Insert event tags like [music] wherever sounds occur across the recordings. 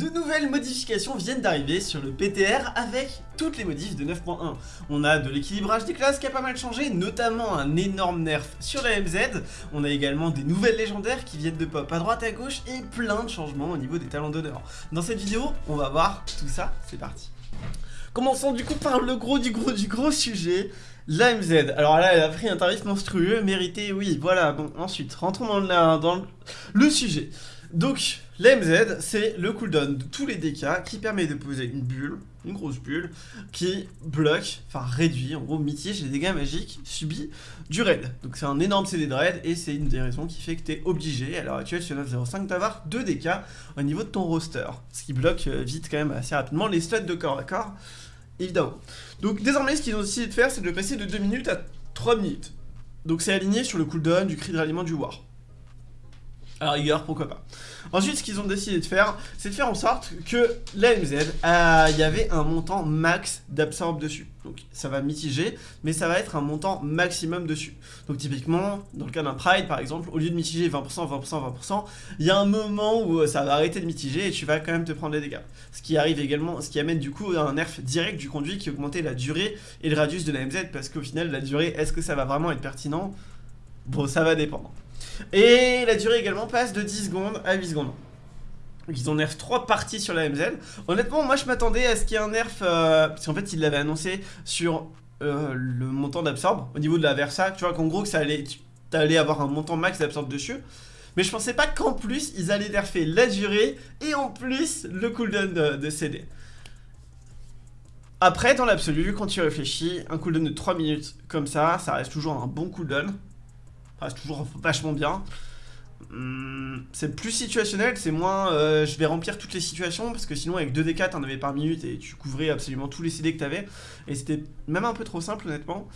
De nouvelles modifications viennent d'arriver sur le PTR avec toutes les modifs de 9.1. On a de l'équilibrage des classes qui a pas mal changé, notamment un énorme nerf sur la MZ. On a également des nouvelles légendaires qui viennent de pop à droite à gauche et plein de changements au niveau des talents d'honneur. Dans cette vidéo, on va voir tout ça, c'est parti. Commençons du coup par le gros du gros du gros sujet, la MZ. Alors là, elle a pris un tarif monstrueux, mérité, oui, voilà. Bon, ensuite, rentrons dans le sujet. Donc, l'AMZ, c'est le cooldown de tous les DK qui permet de poser une bulle, une grosse bulle, qui bloque, enfin réduit, en gros mitige les dégâts magiques subis du raid. Donc c'est un énorme CD de raid et c'est une des raisons qui fait que tu es obligé, à l'heure actuelle sur 9.05, d'avoir 2 DK au niveau de ton roster. Ce qui bloque euh, vite quand même assez rapidement les studs de corps à corps, évidemment. Donc désormais, ce qu'ils ont décidé de faire, c'est de le passer de 2 minutes à 3 minutes. Donc c'est aligné sur le cooldown du cri de ralliement du war. À la rigueur, pourquoi pas. Ensuite, ce qu'ils ont décidé de faire, c'est de faire en sorte que la MZ, euh, il y avait un montant max d'absorbe dessus. Donc ça va mitiger, mais ça va être un montant maximum dessus. Donc typiquement, dans le cas d'un Pride par exemple, au lieu de mitiger 20%, 20%, 20%, il y a un moment où euh, ça va arrêter de mitiger et tu vas quand même te prendre des dégâts. Ce qui arrive également, ce qui amène du coup un nerf direct du conduit qui augmentait la durée et le radius de la MZ, parce qu'au final, la durée, est-ce que ça va vraiment être pertinent? Bon, ça va dépendre. Et la durée également passe de 10 secondes à 8 secondes. Ils ont nerf 3 parties sur la MZ. Honnêtement, moi je m'attendais à ce qu'il y ait un nerf, euh, parce qu'en fait ils l'avaient annoncé sur euh, le montant d'absorbe, au niveau de la Versa, tu vois qu'en gros que ça allait, allais avoir un montant max d'absorbe dessus. Mais je pensais pas qu'en plus ils allaient nerfer la durée et en plus le cooldown de, de CD. Après, dans l'absolu, quand tu réfléchis, un cooldown de 3 minutes comme ça, ça reste toujours un bon cooldown c'est toujours vachement bien. Hum, c'est plus situationnel, c'est moins euh, je vais remplir toutes les situations parce que sinon avec 2d4 t'en avais par minute et tu couvrais absolument tous les CD que t'avais et c'était même un peu trop simple honnêtement.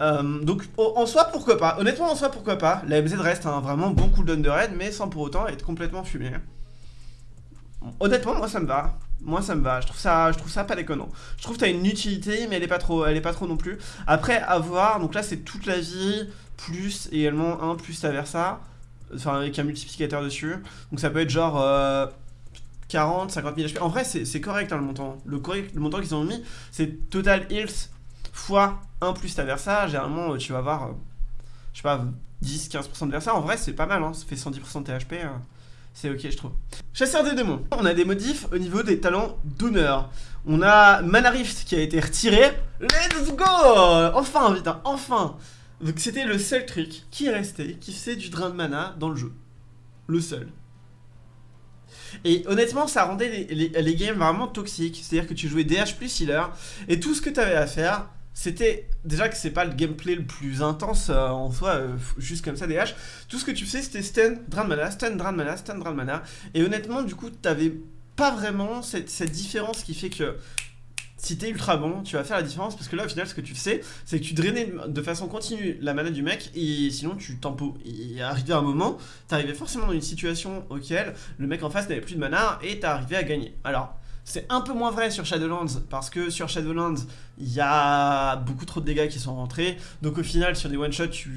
Hum, donc en soi pourquoi pas, honnêtement en soi pourquoi pas, la MZ reste un vraiment bon cooldown de raid mais sans pour autant être complètement fumé. Honnêtement moi ça me va, moi ça me va, je trouve ça, je trouve ça pas déconnant. Je trouve que t'as une utilité mais elle est pas trop, elle est pas trop non plus. Après à voir, donc là c'est toute la vie, plus également 1 plus ta Versa, enfin avec un multiplicateur dessus. Donc ça peut être genre 40, 50 000 HP. En vrai, c'est correct hein, le montant. Le, correct, le montant qu'ils ont mis, c'est total heals fois 1 plus ta Versa. Généralement, tu vas avoir, euh, je sais pas, 10-15% de Versa. En vrai, c'est pas mal, hein. ça fait 110% de THP. Hein. C'est ok, je trouve. Chasseur des démons. On a des modifs au niveau des talents d'honneur. On a Mana Rift qui a été retiré. Let's go Enfin, vite, enfin donc c'était le seul truc qui restait, qui faisait du drain de mana dans le jeu. Le seul. Et honnêtement, ça rendait les, games vraiment toxiques. C'est-à-dire que tu jouais DH plus healer, et tout ce que tu avais à faire, c'était déjà que c'est pas le gameplay le plus intense euh, en soi, euh, juste comme ça DH. Tout ce que tu faisais, c'était stun, drain de mana, stun, drain de mana, stun, drain de mana. Et honnêtement, du coup, t'avais pas vraiment cette différence qui fait que si t'es ultra bon, tu vas faire la différence parce que là au final ce que tu sais, c'est que tu drainais de façon continue la mana du mec et sinon tu tempo. Et arrivé un moment, t'arrivais forcément dans une situation auquel le mec en face n'avait plus de mana et t'arrivais à gagner. Alors, c'est un peu moins vrai sur Shadowlands parce que sur Shadowlands, il y a beaucoup trop de dégâts qui sont rentrés. Donc au final, sur des one-shots, tu,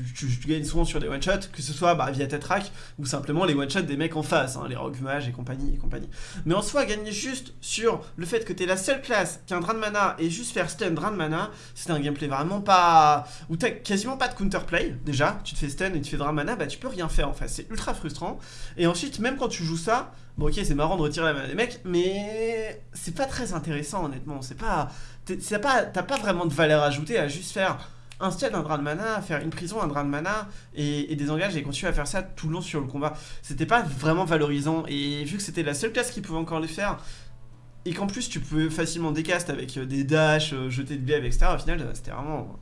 gagnes souvent sur des one-shots, que ce soit bah, via Tetrack ou simplement les one-shots des mecs en face, hein, les Rogue Mage et compagnie et compagnie. Mais en soi, gagner juste sur le fait que tu es la seule classe qui a un drain de mana et juste faire stun drain de mana, c'est un gameplay vraiment pas... où t'as quasiment pas de counterplay, déjà. Tu te fais stun et tu fais drain de mana, bah tu peux rien faire en fait. C'est ultra frustrant. Et ensuite, même quand tu joues ça, Bon ok c'est marrant de retirer la main des mecs mais c'est pas très intéressant honnêtement, c'est pas... T'as pas, pas vraiment de valeur ajoutée à juste faire un stade, un drain de mana, faire une prison, un drain de mana et, des engages et continuer à faire ça tout le long sur le combat. C'était pas vraiment valorisant et vu que c'était la seule classe qui pouvait encore le faire et qu'en plus tu pouvais facilement décast avec euh, des dashs, euh, jeter de BF, etc. Au final c'était vraiment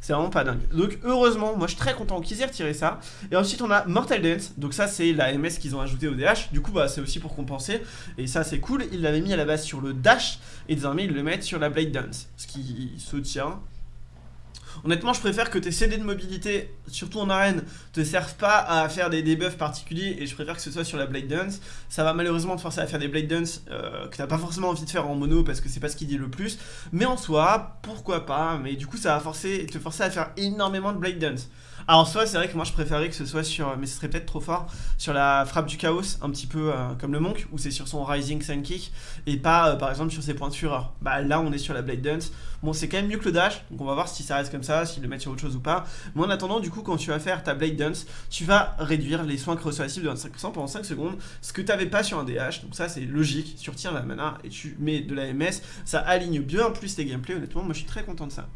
c'est vraiment pas dingue. Donc heureusement, moi je suis très content qu'ils aient retiré ça. Et ensuite on a Mortal Dance. Donc ça c'est la MS qu'ils ont ajouté au DH. Du coup bah c'est aussi pour compenser. Et ça c'est cool. Ils l'avaient mis à la base sur le dash. Et désormais ils le mettent sur la Blade Dance. Ce qui se tient. Honnêtement, je préfère que tes CD de mobilité, surtout en arène, te servent pas à faire des debuffs particuliers et je préfère que ce soit sur la Blade Dance. Ça va malheureusement te forcer à faire des Blade Dance euh, que t'as pas forcément envie de faire en mono parce que c'est pas ce qui dit le plus. Mais en soi, pourquoi pas, mais du coup ça va forcer, te forcer à faire énormément de Blade Dance. Alors soit c'est vrai que moi je préférais que ce soit sur, mais ce serait peut-être trop fort, sur la frappe du chaos, un petit peu euh, comme le monk, où c'est sur son rising sun kick, et pas euh, par exemple sur ses points de fureur. Bah là on est sur la blade dance, bon c'est quand même mieux que le dash, donc on va voir si ça reste comme ça, s'il le met sur autre chose ou pas. Mais en attendant du coup quand tu vas faire ta blade dance, tu vas réduire les soins que reçoit la cible de 25% pendant 5 secondes, ce que tu n'avais pas sur un DH, donc ça c'est logique, tu retires la mana et tu mets de la MS, ça aligne bien plus tes gameplays, honnêtement moi je suis très content de ça.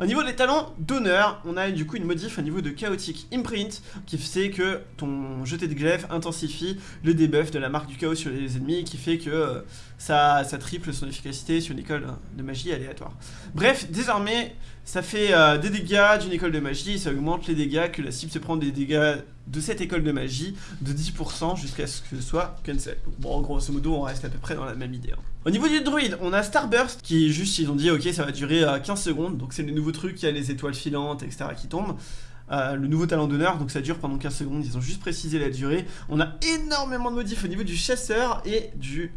Au niveau des talents d'honneur, on a du coup une modif au niveau de chaotique imprint qui fait que ton jeté de glaive intensifie le debuff de la marque du chaos sur les ennemis qui fait que euh, ça, triple son efficacité sur une école de magie aléatoire. Bref, désormais ça fait euh, des dégâts d'une école de magie, ça augmente les dégâts que la cible se prend des dégâts de cette école de magie de 10% jusqu'à ce que ce soit cancel. bon, grosso modo, on reste à peu près dans la même idée. Hein. Au niveau du druide, on a Starburst qui est juste, ils ont dit, ok, ça va durer 15 euh, secondes, donc c'est le nouveau truc, il y a les étoiles filantes, etc. qui tombent. Euh, le nouveau talent d'honneur, donc ça dure pendant 15 secondes, ils ont juste précisé la durée. On a énormément de modifs au niveau du chasseur et du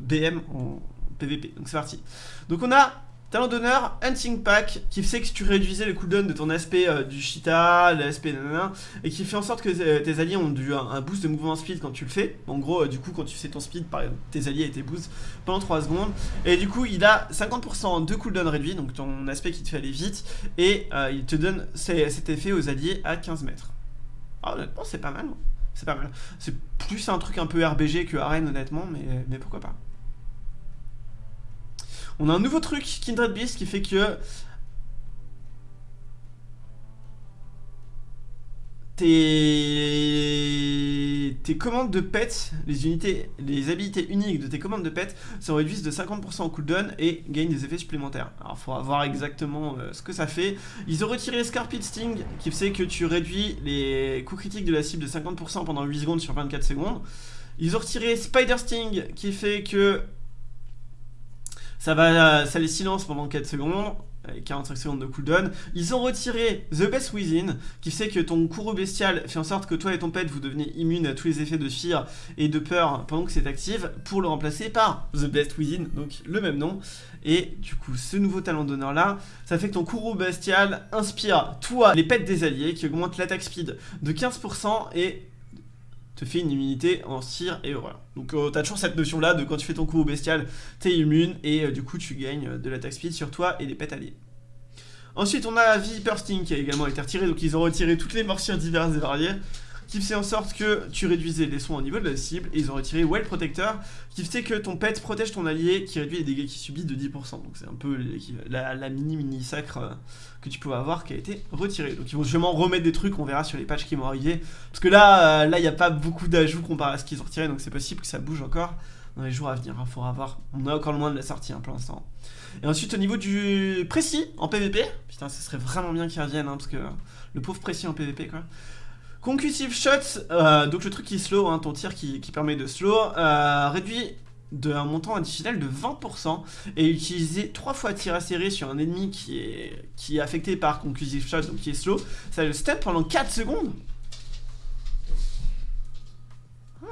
BM en PVP, donc c'est parti. Donc on a Talent d'honneur, Hunting Pack, qui fait que tu réduisais le cooldown de ton aspect euh, du Cheetah, l'aspect nanana, et qui fait en sorte que euh, tes alliés ont du, un, boost de mouvement speed quand tu le fais. En gros, euh, du coup, quand tu fais ton speed, par exemple, tes alliés étaient boost pendant 3 secondes. Et du coup, il a 50% de cooldown réduit, donc ton aspect qui te fait aller vite, et il te donne cet effet aux alliés à 15 mètres. Ah, honnêtement, c'est pas mal. Hein. C'est pas mal. C'est plus un truc un peu RBG que arène, honnêtement, mais pourquoi pas. On a un nouveau truc, Kindred Beast, qui fait que... Tes... tes commandes de pet, les unités, les habilités uniques de tes commandes de pet se réduisent de 50% au cooldown et gagnent des effets supplémentaires. Alors il faudra voir exactement euh, ce que ça fait. Ils ont retiré Scarpid Sting qui fait que tu réduis les coups critiques de la cible de 50% pendant 8 secondes sur 24 secondes. Ils ont retiré Spider Sting qui fait que ça va, ça les silence pendant 4 secondes. et 45 secondes de cooldown. Ils ont retiré The Best Within, qui fait que ton courroux bestial fait en sorte que toi et ton pet vous devenez immunes à tous les effets de fear et de peur pendant que c'est actif, pour le remplacer par The Best Within, donc le même nom. Et du coup, ce nouveau talent d'honneur là, ça fait que ton courroux bestial inspire toi les pets des alliés, qui augmente l'attaque speed de 15% et te fait une immunité en cire et voilà. Donc euh, t'as toujours cette notion là de quand tu fais ton coup au bestial, t'es immune et euh, du coup tu gagnes euh, de l'attaque speed sur toi et les pets alliés. Ensuite on a Viper Sting qui a également été retiré, donc ils ont retiré toutes les morsures diverses et variées qui fait en sorte que tu réduisais les soins au niveau de la cible, et ils ont retiré Well Protector, qui fait que ton pet protège ton allié, qui réduit les dégâts qu'il subit de 10%. Donc c'est un peu la, mini-mini sacre euh, que tu pouvais avoir qui a été retiré. Donc ils vont sûrement remettre des trucs, on verra sur les patchs qui vont arriver. Parce que là, euh, là il n'y a pas beaucoup d'ajouts comparé à ce qu'ils ont retiré, donc c'est possible que ça bouge encore dans les jours à venir. Il hein. faudra voir. On a encore loin de la sortie hein, pour l'instant. Et ensuite, au niveau du précis en PVP, putain, ce serait vraiment bien qu'ils reviennent, hein, parce que le pauvre précis en PVP, quoi. Conclusive Shots, euh, donc le truc qui slow, hein, ton tir qui, permet de slow, euh, réduit d'un montant additionnel de 20% et utiliser 3 fois tir à serré sur un ennemi qui est, affecté par Conclusive Shots, donc qui est slow, ça le step pendant 4 secondes. Ah.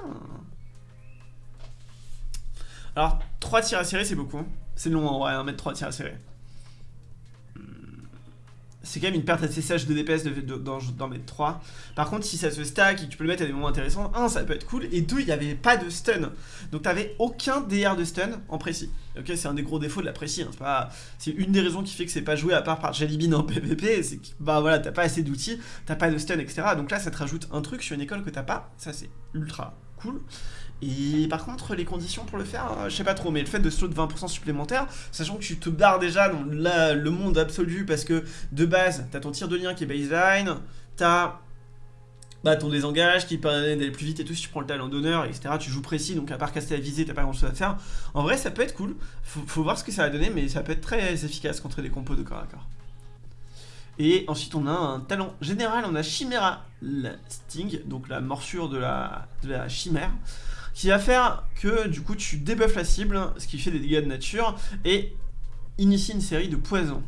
Alors, 3 tirs à serré, c'est beaucoup. C'est long en vrai, hein, mettre 3 tirs à serré c'est quand même une perte assez sèche de DPS d'en mettre 3. Par contre, si ça se stack et que tu peux le mettre à des moments intéressants, 1, ça peut être cool, et 2, il n'y avait pas de stun. Donc t'avais aucun DR de stun en précis. Ok, c'est un des gros défauts de la précis. Hein. C'est une des raisons qui fait que c'est pas joué à part par Jellybean en PvP, c'est que bah voilà, t'as pas assez d'outils, t'as pas de stun, etc. Donc là, ça te rajoute un truc sur une école que t'as pas, ça c'est ultra cool. Et par contre, les conditions pour le faire, euh, je sais pas trop, mais le fait de slow de 20% supplémentaire, sachant que tu te barres déjà dans le monde absolu parce que de base, t'as ton tir de lien qui est baseline, t'as bah, ton désengage qui permet d'aller plus vite et tout si tu prends le talent d'honneur, etc. Tu joues précis, donc à part casser la visée, t'as pas grand chose à faire. En vrai, ça peut être cool, faut, faut, voir ce que ça va donner, mais ça peut être très efficace contre des compos de corps à corps. Et ensuite, on a un talent général, on a Chimera Sting, donc la morsure de la, chimère qui va faire que du coup tu débuffes la cible, ce qui fait des dégâts de nature, et initie une série de poisons.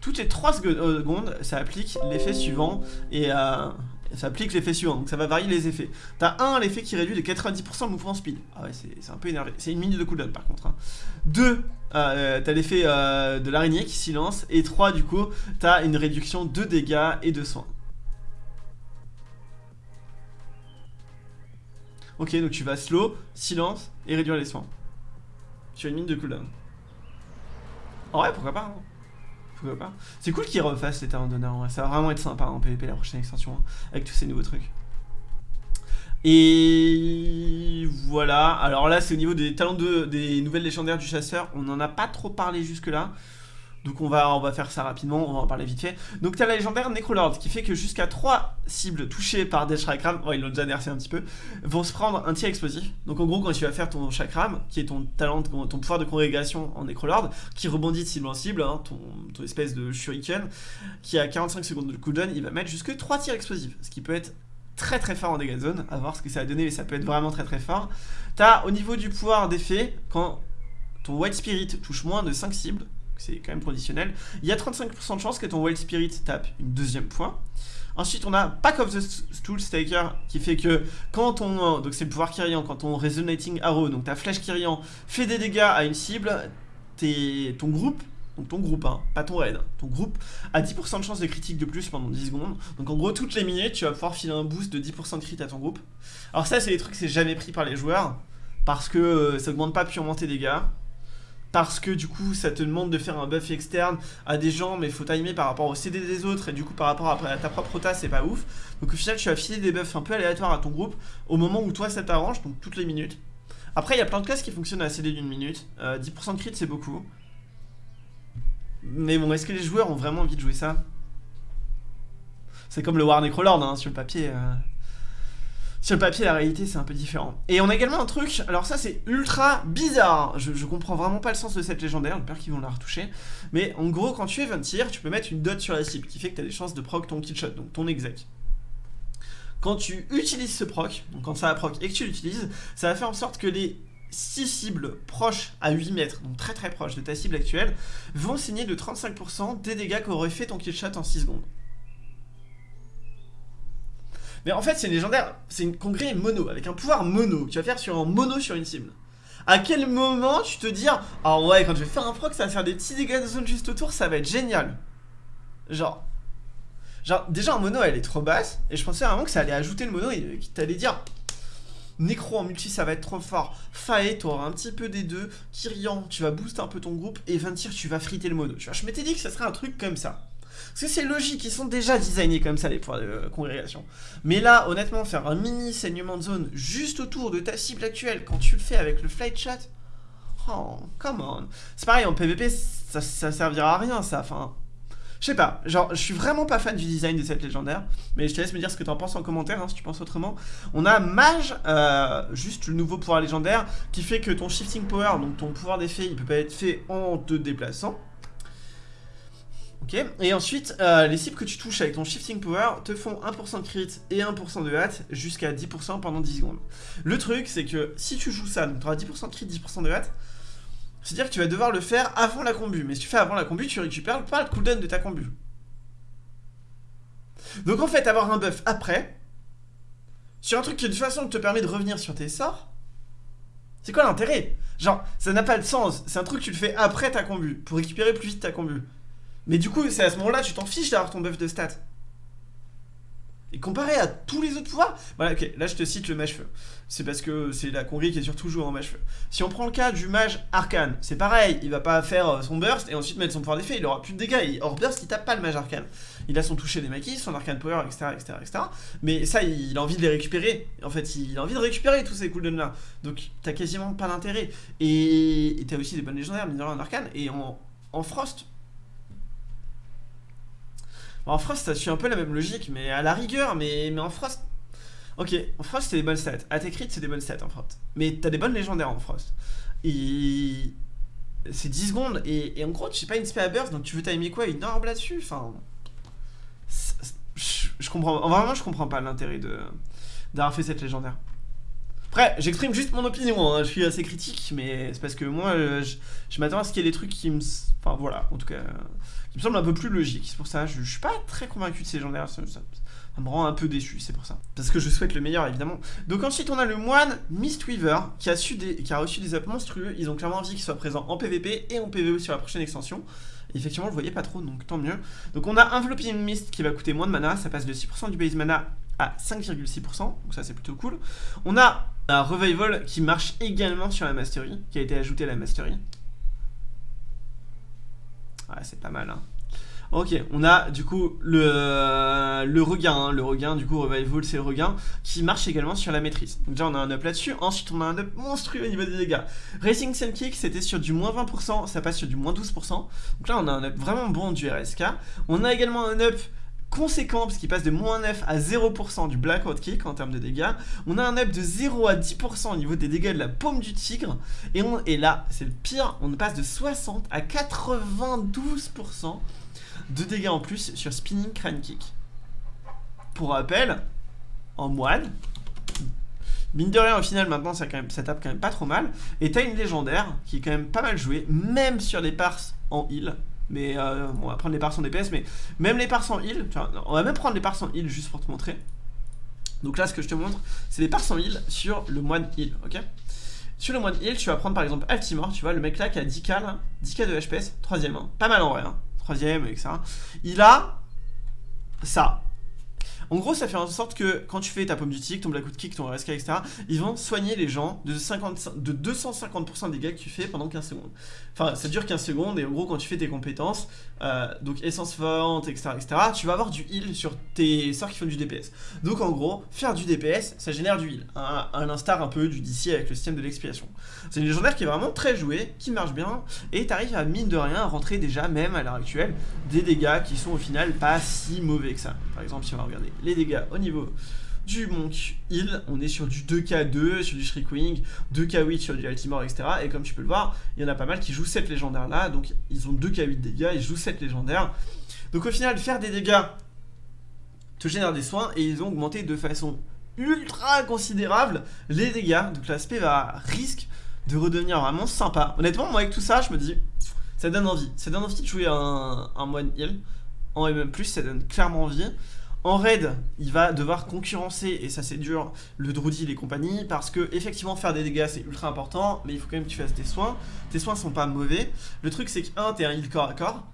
Toutes les 3 euh, secondes, ça applique l'effet suivant, et euh, ça applique l'effet suivant, donc ça va varier les effets. T'as un, l'effet qui réduit de 90% le mouvement speed. Ah ouais, c'est un peu énervé. C'est une minute de cooldown par contre. Hein. Deux, euh, t'as l'effet euh, de l'araignée qui silence. Et trois, du coup, t'as une réduction de dégâts et de soins. Ok, donc tu vas slow, silence et réduire les soins. Sur une minute de cooldown. En vrai, pourquoi pas hein. C'est cool qu'ils refassent les talents d'honneur, ça va vraiment être sympa en PvP la prochaine extension, hein, avec tous ces nouveaux trucs. Et voilà, alors là c'est au niveau des talents de, des nouvelles légendaires du chasseur, on n'en a pas trop parlé jusque là. Donc on va, va faire ça rapidement, on va en parler vite fait. Donc t'as la légendaire Necrolord qui fait que jusqu'à 3 cibles touchées par des chakrams, oh ils l'ont déjà nerfé un petit peu, vont se prendre un tir explosif. Donc en gros quand tu vas faire ton chakram, qui est ton talent, ton pouvoir de congrégation en Necrolord, qui rebondit de cible en cible, hein, ton, ton, espèce de shuriken, qui a 45 secondes de cooldown, il va mettre jusque 3 tirs explosifs, ce qui peut être très très fort en dégâts de zone, à voir ce que ça va donner, mais ça peut être vraiment très très fort. T'as au niveau du pouvoir d'effet, quand ton White Spirit touche moins de 5 cibles, c'est quand même conditionnel, il y a 35% de chance que ton Wild Spirit tape une deuxième fois. Ensuite, on a Pack of the Stool Staker qui fait que quand ton. Donc, c'est le pouvoir Kyrian, quand ton Resonating Arrow, donc ta flèche Kyrian, fait des dégâts à une cible, ton groupe, donc ton groupe, hein, pas ton raid, ton groupe a 10% de chance de critique de plus pendant 10 secondes. Donc, en gros, toutes les minutes, tu vas pouvoir filer un boost de 10% de crit à ton groupe. Alors, ça, c'est des trucs que c'est jamais pris par les joueurs parce que euh, ça augmente pas purement tes dégâts parce que du coup ça te demande de faire un buff externe à des gens mais faut timer par rapport au CD des autres et du coup par rapport à ta propre rota c'est pas ouf. Donc au final tu vas filer des buffs un peu aléatoires à ton groupe au moment où toi ça t'arrange donc toutes les minutes. Après il y a plein de classes qui fonctionnent à CD d'une minute. 10% euh, de crit c'est beaucoup. Mais bon est-ce que les joueurs ont vraiment envie de jouer ça? C'est comme le War Necrolord hein, sur le papier euh. Sur le papier, la réalité, c'est un peu différent. Et on a également un truc, alors ça, c'est ultra bizarre. Je, comprends vraiment pas le sens de cette légendaire, j'espère qu'ils vont la retoucher. Mais en gros, quand tu es 20 tir, tu peux mettre une dot sur la cible, qui fait que tu as des chances de proc ton kill shot, donc ton exec. Quand tu utilises ce proc, donc quand ça proc et que tu l'utilises, ça va faire en sorte que les 6 cibles proches à 8 mètres, donc très très proches de ta cible actuelle, vont signer de 35% des dégâts qu'aurait fait ton kill shot en 6 secondes. Mais en fait, c'est une légendaire, c'est une congrès mono, avec un pouvoir mono, que tu vas faire sur un mono sur une cible. À quel moment tu te dis, ah ouais, quand je vais faire un proc, ça va faire des petits dégâts de zone juste autour, ça va être génial. Genre, genre déjà en mono, elle est trop basse, et je pensais vraiment que ça allait ajouter le mono et qu'il t'allait dire, Necro en multi ça va être trop fort. Fae, tu auras un petit peu des deux. Kyrian, tu vas booster un peu ton groupe. Et Ventir, tu vas friter le mono. Je m'étais dit que ça serait un truc comme ça. Parce que c'est logique, ils sont déjà designés comme ça les pouvoirs de congrégation. Mais là, honnêtement, faire un mini saignement de zone juste autour de ta cible actuelle, quand tu le fais avec le flight chat, oh, come on. C'est pareil, en PvP, ça, ça servira à rien, ça, enfin... Je sais pas, genre, je suis vraiment pas fan du design de cette légendaire, mais je te laisse me dire ce que t'en penses en commentaire, hein, si tu penses autrement. On a Mage, euh, juste le nouveau pouvoir légendaire, qui fait que ton Shifting Power, donc ton pouvoir d'effet, il peut pas être fait en te déplaçant, Ok, et ensuite, euh, les cibles que tu touches avec ton Shifting Power te font 1% de crit et 1% de hâte jusqu'à 10% pendant 10 secondes. Le truc, c'est que si tu joues ça, donc tu auras 10% de crit, 10% de hâte, c'est-à-dire que tu vas devoir le faire avant la combu. Mais si tu fais avant la combu, tu récupères pas le cooldown de ta combu. Donc en fait, avoir un buff après, sur un truc qui de toute façon te permet de revenir sur tes sorts, c'est quoi l'intérêt? Genre, ça n'a pas de sens. C'est un truc que tu le fais après ta combu, pour récupérer plus vite ta combu. Mais du coup, c'est à ce moment-là, tu t'en fiches d'avoir ton buff de stats. Et comparé à tous les autres pouvoirs, voilà, ok, là je te cite le mage-feu. C'est parce que c'est la congrès qui est surtout jouée en mage-feu. Si on prend le cas du mage arcane, c'est pareil, il va pas faire euh, son burst et ensuite mettre son pouvoir d'effet, il aura plus de dégâts. Il, hors burst, il tape pas le mage arcane. Il a son toucher des maquis, son arcane power, etc., etc., etc. Mais ça, il, a envie de les récupérer. En fait, il a envie de récupérer tous ces cooldowns là. Donc, t'as quasiment pas d'intérêt. Et t'as aussi des bonnes légendaires, mineurs en arcane. Et en, en frost, en Frost, ça suit un peu la même logique, mais à la rigueur, mais, mais en Frost... Ok, en Frost, c'est des bonnes stats. Crits, c'est des bonnes stats en Frost. Mais t'as des bonnes légendaires en Frost. Et... C'est 10 secondes, et, en gros, tu sais pas une spé à burst, donc tu veux timer quoi? Une orbe là-dessus? Enfin... Je, comprends... Vraiment, je comprends pas l'intérêt de d'avoir fait cette légendaire. Après, j'exprime juste mon opinion, hein. je suis assez critique, mais c'est parce que moi, je, je m'attends à ce qu'il y ait des trucs qui me... Enfin, voilà, en tout cas qui me semble un peu plus logique. C'est pour ça, je, je, suis pas très convaincu de ces légendaires. Ça, ça, me rend un peu déçu, c'est pour ça. Parce que je souhaite le meilleur, évidemment. Donc ensuite, on a le moine Mistweaver, qui a, su des, qui a reçu des apps monstrueux. Ils ont clairement envie qu'il soit présent en PvP et en PvE sur la prochaine extension. Et effectivement, je le voyais pas trop, donc tant mieux. Donc on a Enveloping Mist qui va coûter moins de mana. Ça passe de 6% du base mana à 5,6%. Donc ça, c'est plutôt cool. On a Un Revival qui marche également sur la Mastery, qui a été ajouté à la Mastery. Ouais, c'est pas mal, hein. Ok, on a du coup le, le regain, hein. le regain du coup Revival c'est le regain qui marche également sur la maîtrise. Donc déjà on a un up là-dessus, ensuite on a un up monstrueux au niveau des dégâts. Racing Sun Kick c'était sur du moins 20%, ça passe sur du moins 12%. Donc là on a un up vraiment bon du RSK. On a également un up conséquent parce qu'il passe de moins 9 à 0% du Blackout Kick en termes de dégâts. On a un up de 0 à 10% au niveau des dégâts de la paume du tigre. Et, on, là, c'est le pire, on passe de 60 à 92% de dégâts en plus sur Spinning Crane Kick. Pour rappel, en moine, mine de rien au final maintenant ça, tape quand même pas trop mal. Et t'as une légendaire qui est quand même pas mal jouée, même sur les pars en heal. Mais euh, on va prendre les pars en DPS, mais même les pars en heal, on va même prendre les pars en heal juste pour te montrer. Donc là ce que je te montre, c'est les pars en heal sur le moine heal, ok? Sur le moine heal, tu vas prendre par exemple Altimore, tu vois, le mec là qui a 10k là, 10k de HPS, troisième, hein. pas mal en vrai, hein troisième, etc. Il a ça. En gros, ça fait en sorte que quand tu fais ta pomme du tic, ton black kick, ton RSK, etc., ils vont soigner les gens de, 50, de 250% des dégâts que tu fais pendant 15 secondes. Enfin, ça dure 15 secondes et en gros, quand tu fais tes compétences, euh, donc essence forte, etc., etc., tu vas avoir du heal sur tes sorts qui font du DPS. Donc en gros, faire du DPS, ça génère du heal, à l'instar un peu du DC avec le système de l'expiation. C'est une légendaire qui est vraiment très jouée, qui marche bien, et t'arrives à mine de rien rentrer déjà, même à l'heure actuelle, des dégâts qui sont au final pas si mauvais que ça. Par exemple, si on va regarder les dégâts au niveau du Monk Heal, on est sur du 2k2, sur du Shriekwing, 2k8 sur du Altimore, etc. Et comme tu peux le voir, il y en a pas mal qui jouent cette légendaire là, donc ils ont 2k8 dégâts, ils jouent cette légendaire. Donc au final, faire des dégâts te génère des soins, et ils ont augmenté de façon ultra considérable les dégâts, donc l'aspect va risque de redevenir vraiment sympa. Honnêtement, moi avec tout ça, je me dis, ça donne envie. Ça donne envie de jouer un, un One Heal. En MM+, ça donne clairement envie. En raid, il va devoir concurrencer, et ça c'est dur, le Druidil et compagnie, parce que effectivement faire des dégâts c'est ultra important, mais il faut quand même que tu fasses tes soins. Tes soins sont pas mauvais. Le truc c'est que, un, t'es un heal corps à corps,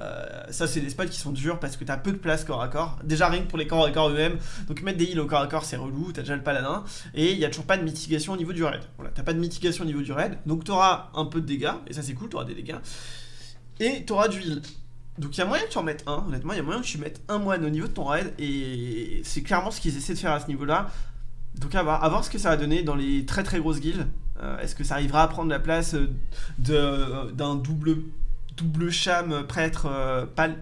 euh, ça c'est des spots qui sont durs parce que t'as peu de place corps à corps. Déjà rien que pour les corps à corps eux-mêmes. Donc mettre des heals au corps à corps c'est relou, t'as déjà le paladin. Et il y a toujours pas de mitigation au niveau du raid. Voilà, t'as pas de mitigation au niveau du raid. Donc t'auras un peu de dégâts, et ça c'est cool, t'auras des dégâts. Et t'auras du heal donc il y a moyen que tu en mettes un, honnêtement, il y a moyen que tu mettes un moine au niveau de ton raid, et c'est clairement ce qu'ils essaient de faire à ce niveau-là. Donc à voir, ce que ça va donner dans les très très grosses guildes. Euh, est-ce que ça arrivera à prendre la place d'un double, double cham prêtre euh, pâle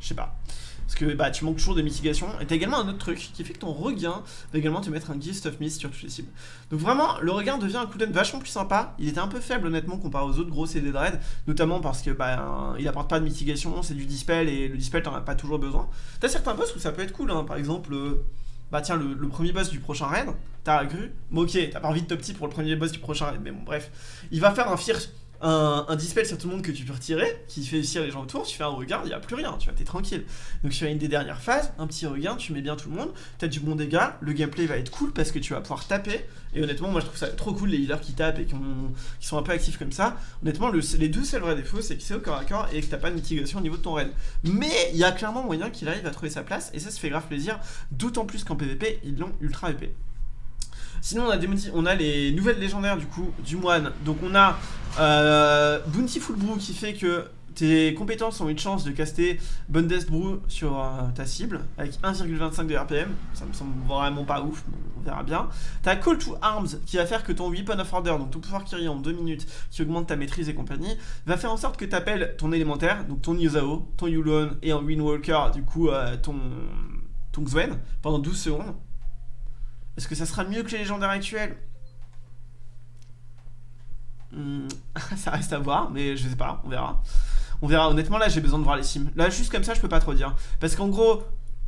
Je sais pas. Parce que bah, tu manques toujours de mitigation. Et t'as également un autre truc qui fait que ton regain va également te mettre un Gift of Mist sur toutes les cibles. Donc vraiment, le regain devient un cooldown vachement plus sympa. Il était un peu faible honnêtement comparé aux autres gros CD de raid. Notamment parce que bah, il apporte pas de mitigation, c'est du dispel et le dispel t'en as pas toujours besoin. T'as certains boss où ça peut être cool, hein. par exemple... Euh, bah tiens, le, premier boss du prochain raid, t'as grue, bon ok, t'as pas envie de top petit pour le premier boss du prochain raid, mais bon bref, il va faire un fierce un, dispel sur tout le monde que tu peux retirer, qui fait ici les gens autour, tu fais un regain, il n'y a plus rien, tu vois, t'es tranquille. Donc sur une des dernières phases, un petit regain, tu mets bien tout le monde, t'as du bon dégât, le gameplay va être cool parce que tu vas pouvoir taper, et honnêtement moi je trouve ça trop cool les healers qui tapent et qui, sont un peu actifs comme ça. Honnêtement les deux seuls vrais défauts c'est que c'est au corps à corps et que t'as pas de mitigation au niveau de ton raid. Mais il y a clairement moyen qu'il arrive à trouver sa place, et ça se fait grave plaisir, d'autant plus qu'en PvP ils l'ont ultra épais. Sinon on a, des, les nouvelles légendaires du coup du moine. Donc on a euh, Bounty Full Brew qui fait que tes compétences ont une chance de caster Bundest Brew sur euh, ta cible avec 1,25 de RPM. Ça me semble vraiment pas ouf, on verra bien. T'as Call to Arms qui va faire que ton Weapon of Order, donc ton pouvoir qui en 2 minutes, qui augmente ta maîtrise et compagnie, va faire en sorte que tu appelles ton élémentaire, donc ton Yuzao, ton Yulon et en Windwalker, du coup euh, ton, ton pendant 12 secondes. Est-ce que ça sera mieux que les légendaires actuels hmm, [laughs] Ça reste à voir, mais je sais pas, on verra. On verra, honnêtement là j'ai besoin de voir les sims. Là juste comme ça je peux pas trop dire. Parce qu'en gros,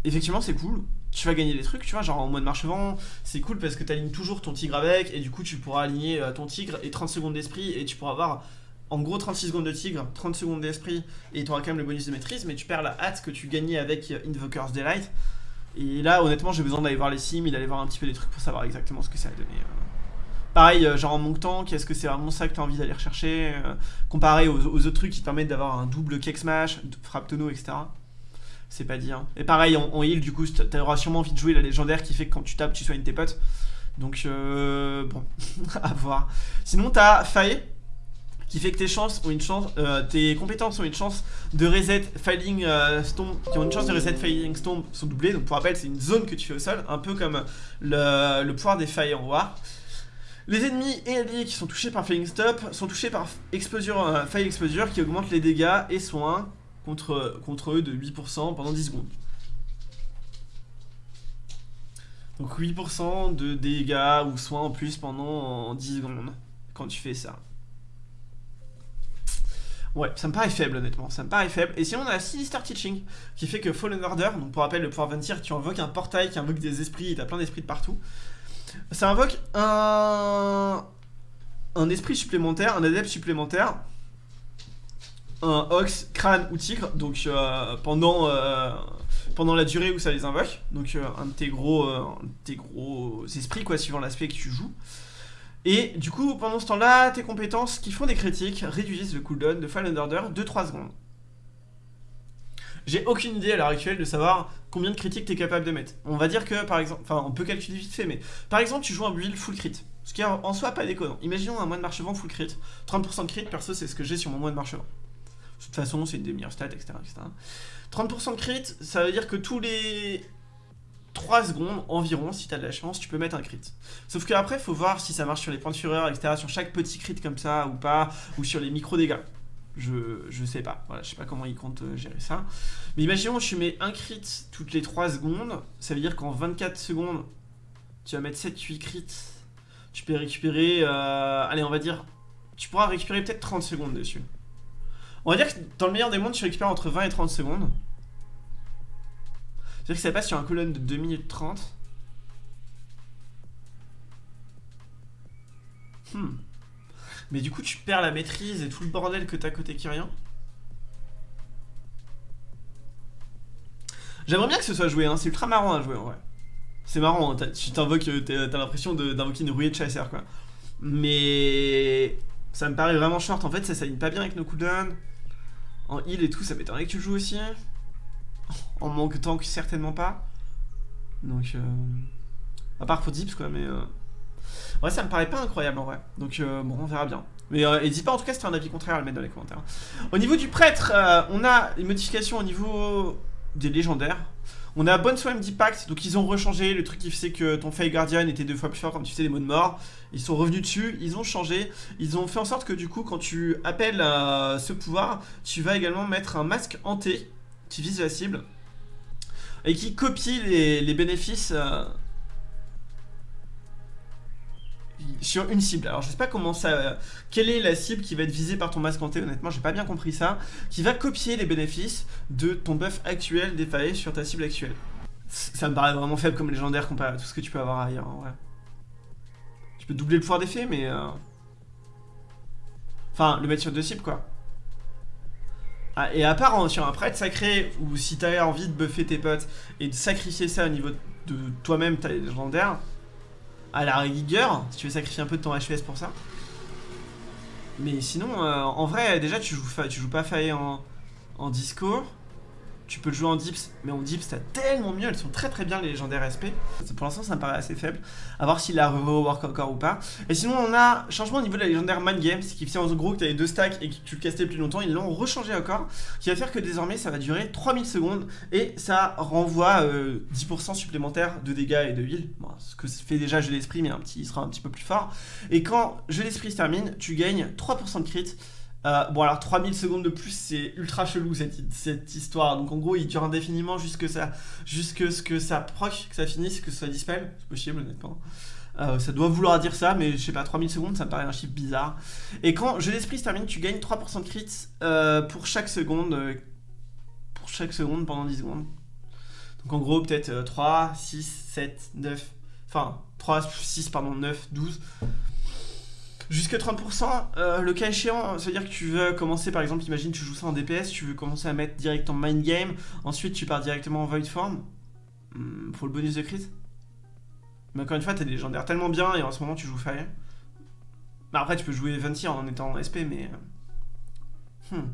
effectivement c'est cool, tu vas gagner des trucs, tu vois, genre en mode marche-vent, c'est cool parce que tu toujours ton tigre avec, et du coup tu pourras aligner euh, ton tigre et 30 secondes d'esprit, et tu pourras avoir en gros 36 secondes de tigre, 30 secondes d'esprit, et tu auras quand même le bonus de maîtrise, mais tu perds la hâte que tu gagnais avec Invoker's Delight. Et là, honnêtement, j'ai besoin d'aller voir les sims, d'aller voir un petit peu des trucs pour savoir exactement ce que ça a donné. Euh. Pareil, euh, genre en temps, qu'est-ce que c'est vraiment ça que tu as envie d'aller rechercher euh, Comparé aux, autres trucs qui te permettent d'avoir un double cake smash, frappe tonneau, etc. C'est pas dit. Hein. Et pareil, en, heal, du coup, tu auras sûrement envie de jouer la légendaire qui fait que quand tu tapes, tu soignes tes potes. Donc, euh, bon, [laughs] à voir. Sinon, t'as Faye, qui fait que tes chances ont une chance, euh, tes compétences ont une chance de reset Filing euh, Storm, qui ont une chance de reset Filing Storm sont doublées. Donc, pour rappel, c'est une zone que tu fais au sol, un peu comme le, pouvoir des en War. Les ennemis et alliés qui sont touchés par Failing Stop sont touchés par Exposure, euh, Faille Exposure qui augmente les dégâts et soins contre, contre eux de 8% pendant 10 secondes. Donc 8% de dégâts ou soins en plus pendant 10 secondes quand tu fais ça. Ouais, ça me paraît faible honnêtement, ça me paraît faible. Et sinon on a Sinister Teaching qui fait que Fallen Order, donc pour rappel le pouvoir Ventir, tu invoques un portail qui invoque des esprits, t'as plein d'esprits de partout. Ça invoque un... un esprit supplémentaire, un adepte supplémentaire, un ox, crâne ou tigre, donc euh, pendant... Euh, pendant la durée où ça les invoque. Donc euh, un, de tes gros, euh, tes gros esprits, quoi, suivant l'aspect que tu joues. Et du coup, pendant ce temps-là, tes compétences qui font des critiques réduisent le cooldown de Fallen Order de 3 secondes. J'ai aucune idée à l'heure actuelle de savoir combien de critiques tu es capable de mettre. On va dire que, par exemple, enfin, on peut calculer vite fait, mais par exemple, tu joues un build full crit. Ce qui est en soi pas déconnant. Imaginons un moine de marchevent full crit. 30% de crit, perso, c'est ce que j'ai sur mon moine de marchevent. De toute façon, c'est une des meilleures stats, etc. 30% de crit, ça veut dire que tous les 3 secondes environ, si t'as de la chance, tu peux mettre un crit. Sauf que après, faut voir si ça marche sur les points de fureur, etc. Sur chaque petit crit comme ça ou pas, ou sur les micro dégâts. Je, je sais pas, voilà, je sais pas comment ils comptent euh, gérer ça. Mais imaginons, tu mets un crit toutes les 3 secondes, ça veut dire qu'en 24 secondes, tu vas mettre 7-8 crits. Tu peux récupérer, euh, allez, on va dire, tu pourras récupérer peut-être 30 secondes dessus. On va dire que dans le meilleur des mondes, tu récupères entre 20 et 30 secondes. C'est-à-dire que ça passe sur un colonne de 2 minutes 30. Hmm. Mais du coup, tu perds la maîtrise et tout le bordel que t'as côté Kyrian. J'aimerais bien que ce soit joué, hein. c'est ultra marrant à jouer en vrai. C'est marrant, hein. tu t'invoques, euh, t'as l'impression d'invoquer une rouillée de chasseur quoi. Mais ça me paraît vraiment short, en fait ça s'aligne pas bien avec nos cooldowns. En heal et tout, ça m'étonnerait que tu joues aussi. En manque tank, certainement pas. Donc, euh... à part pour Dips, quoi, mais... Euh... Ouais, ça me paraît pas incroyable, en vrai. Donc, euh, bon, on verra bien. Mais euh, n'hésite pas, en tout cas, si un avis contraire, à le mettre dans les commentaires. Au niveau du prêtre, euh, on a une modification au niveau des légendaires. On a Bonne Swim d'Impact, donc ils ont rechangé le truc qui faisait que ton Fire Guardian était deux fois plus fort quand tu faisais des mots de mort. Ils sont revenus dessus, ils ont changé, ils ont fait en sorte que du coup quand tu appelles euh, ce pouvoir, tu vas également mettre un masque hanté qui vise la cible et qui copie les, bénéfices euh, sur une cible. Alors je sais pas comment ça... quelle est la cible qui va être visée par ton masque hanté, honnêtement j'ai pas bien compris ça. Qui va copier les bénéfices de ton buff actuel défaillé sur ta cible actuelle. Ça me paraît vraiment faible comme légendaire comparé à tout ce que tu peux avoir ailleurs en vrai. Tu peux doubler le pouvoir d'effet mais... Euh, enfin, le mettre sur deux cibles quoi. Ah, et à part sur un prêtre sacré, ou si t'as envie de buffer tes potes et de sacrifier ça au niveau de toi-même, ta légendaire, à la rigueur, si tu veux sacrifier un peu de ton HPS pour ça. Mais sinon, euh, en vrai, déjà, tu joues, tu joues pas Faye en, en disco. Tu peux le jouer en dips, mais en dips t'as tellement mieux, elles sont très très bien les légendaires SP. Pour l'instant ça me paraît assez faible, à voir s'il a rework encore ou pas. Et sinon on a changement au niveau de la légendaire Man Game, ce qui fait en gros que t'avais deux stacks et que tu le castais plus longtemps, ils l'ont rechangé encore, qui va faire que désormais ça va durer 3000 secondes et ça renvoie 10% euh, supplémentaire de dégâts et de heal. ce que fait déjà Jeu d'Esprit, mais un petit, il sera un petit peu plus fort. Et quand Jeu d'Esprit se termine, tu gagnes 3% de crit euh, bon alors 3000 secondes de plus c'est ultra chelou cette, histoire. Donc en gros il dure indéfiniment jusque ça ce que ça proc que ça finisse que ça dispelle c'est possible honnêtement. Euh, ça doit vouloir dire ça mais je sais pas 3000 secondes ça me paraît un chiffre bizarre. Et quand jeu d'esprit se termine tu gagnes 3% de crit euh, pour chaque seconde pour chaque seconde pendant 10 secondes. Donc en gros peut-être 3 6 7 9 enfin 3 6 pardon 9 12 Jusque 30%, euh, le cas échéant, c'est-à-dire que tu veux commencer, par exemple, imagine tu joues ça en DPS, tu veux commencer à mettre direct en mind game, ensuite tu pars directement en void form, hmm, pour le bonus de crit. Mais encore une fois, t'as des légendaires tellement bien et en ce moment tu joues Fire. Bah après, tu peux jouer Venti en étant en SP, mais. Euh, hmm.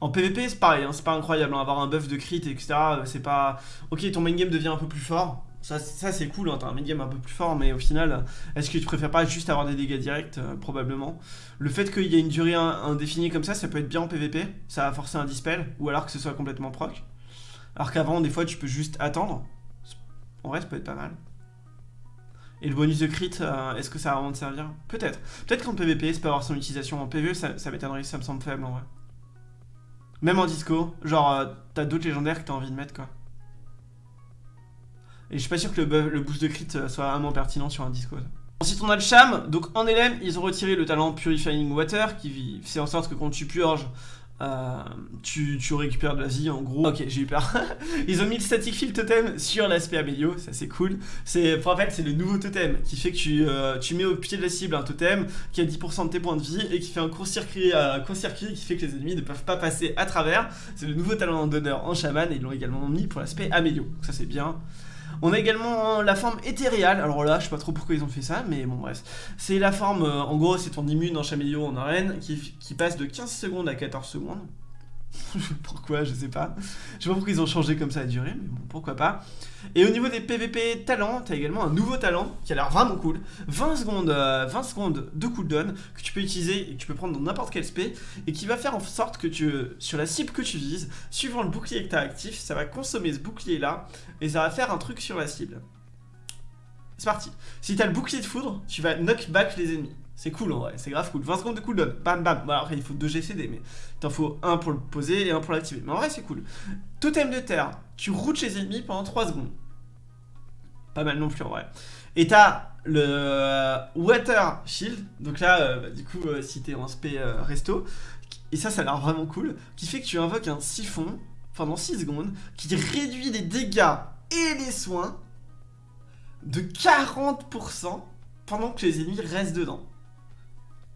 En PvP, c'est pareil, hein, c'est pas incroyable, hein, avoir un buff de crit, etc. Euh, c'est pas. Ok, ton main game devient un peu plus fort, Ça, ça c'est cool, hein, t'as un mid-game un peu plus fort, mais au final, est-ce que tu préfères pas juste avoir des dégâts directs euh, Probablement? Le fait qu'il y ait une durée indéfinie comme ça, ça peut être bien en PvP, ça va forcer un dispel, ou alors que ce soit complètement proc. Alors qu'avant, des fois, tu peux juste attendre. En vrai, ça peut être pas mal. Et le bonus de crit, euh, est-ce que ça va vraiment te servir? Peut-être. Peut-être qu'en PvP, ça peut avoir son utilisation. En PvE, ça, m'étonnerait, ça me semble faible en vrai. Même en disco, genre, euh, t'as d'autres légendaires que t'as envie de mettre, quoi. Et je suis pas sûr que le, boost de crit euh, soit vraiment pertinent sur un disco. Ensuite, on a le Cham. Donc, en LM, ils ont retiré le talent Purifying Water, qui fait en sorte que quand tu purges, euh, tu, récupères de la vie en gros. Ok, j'ai eu peur. [laughs] Ils ont mis le static field totem sur l'aspect Amélio, ça c'est cool. C'est en fait c'est le nouveau totem qui fait que tu, euh, tu mets au pied de la cible un totem qui a 10% de tes points de vie et qui fait un court-circuit qui fait que les ennemis ne peuvent pas passer à travers. C'est le nouveau talent d'honneur en chaman et ils l'ont également mis pour l'aspect Amélio. Ça c'est bien. On a également la forme éthéréale, alors là je sais pas trop pourquoi ils ont fait ça, mais bon bref. C'est la forme, euh, en gros c'est ton immune en Chaméléo en arène, qui passe de 15 secondes à 14 secondes. [laughs] pourquoi, je sais pas. Je sais pas pourquoi ils ont changé comme ça à durée, mais bon, pourquoi pas. Et au niveau des PVP talents, t'as également un nouveau talent qui a l'air vraiment cool. 20 secondes, 20 euh, secondes de cooldown que tu peux utiliser et que tu peux prendre dans n'importe quel SP et qui va faire en sorte que tu, sur la cible que tu vises, suivant le bouclier que tu as actif, ça va consommer ce bouclier là et ça va faire un truc sur la cible. C'est parti. Si t'as le bouclier de foudre, tu vas knock back les ennemis. C'est cool en vrai, c'est grave cool. 20 secondes de cooldown, bam bam. Bon, après il faut 2 GCD, mais t'en faut un pour le poser et un pour l'activer. Mais en vrai c'est cool. Totem de terre, tu routes les ennemis pendant 3 secondes. Pas mal non plus en vrai. Et t'as le euh, Water Shield, donc là, euh, bah, du coup, euh, si t'es en SP resto, et ça, ça a l'air vraiment cool, qui fait que tu invoques un siphon pendant 6 secondes, qui réduit les dégâts et les soins de 40% pendant que les ennemis restent dedans.